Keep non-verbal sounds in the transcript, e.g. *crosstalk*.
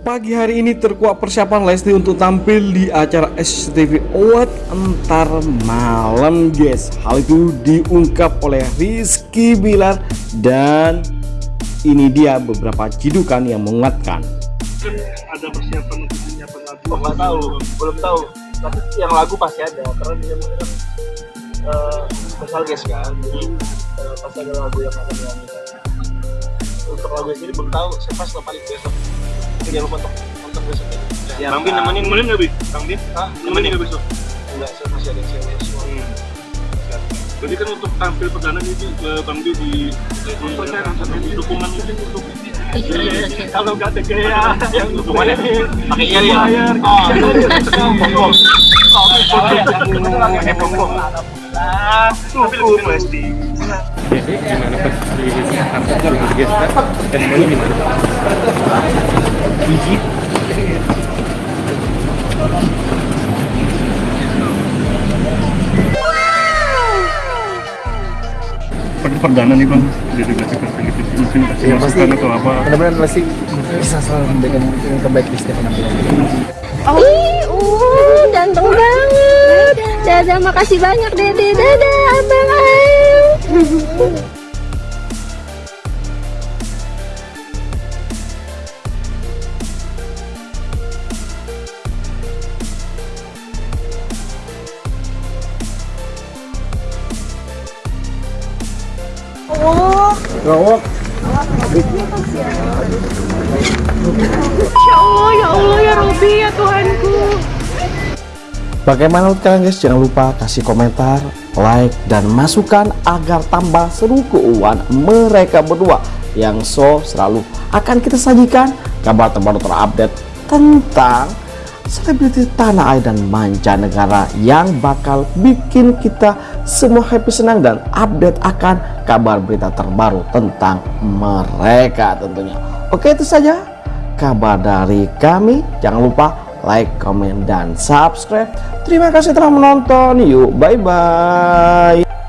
Pagi hari ini terkuak persiapan Lesti untuk tampil di acara SCTV Award entar malam guys Hal itu diungkap oleh Rizky Bilar dan ini dia beberapa cidukan yang menguatkan ada persiapan untuk menyiapkan lagu Oh, tahu, belum tahu. Tapi yang lagu pasti ada, karena dia kan uh, guest kan. Jadi eh, pasti ada lagu yang akan dinyanyikan. Untuk lagu ini belum tahu, saya pas lo paling besok. Jangan lupa untuk nonton besok ya. Bang Bin nemenin nemenin nggak Bin? Bang Bin? Nemenin nggak besok? Enggak, saya masih ada cewek Berarti kan untuk tampil perdana itu eh, Bang di di dukungan itu untuk kalau nggak ada gaya *laughs* yang Dukungannya pakai iya ya. Oh. Pakai. Tuh, plastik. Jadi gimana pas di kantor dengan gestar testimoni gimana? Biji. Perdana nih Bang, delegasi ke Filipina mungkin kasih Ya, pasti. masukan atau apa? Mudah-mudahan pasti bisa selalu memberikan yang terbaik di setiap penampilan. Ih, uh, ganteng banget. Dadah, makasih banyak Dede. Dadah, Abang *laughs* Ayu. Rawok. Ya Allah, ya Allah, ya Robi, ya Tuhanku. Bagaimana kalian guys? Jangan lupa kasih komentar, like, dan masukan agar tambah seru keuangan mereka berdua yang so selalu akan kita sajikan kabar terbaru terupdate tentang selebriti tanah air dan mancanegara yang bakal bikin kita semua happy senang dan update akan kabar berita terbaru tentang mereka tentunya. Oke itu saja kabar dari kami. Jangan lupa like, comment, dan subscribe. Terima kasih telah menonton. Yuk, bye-bye.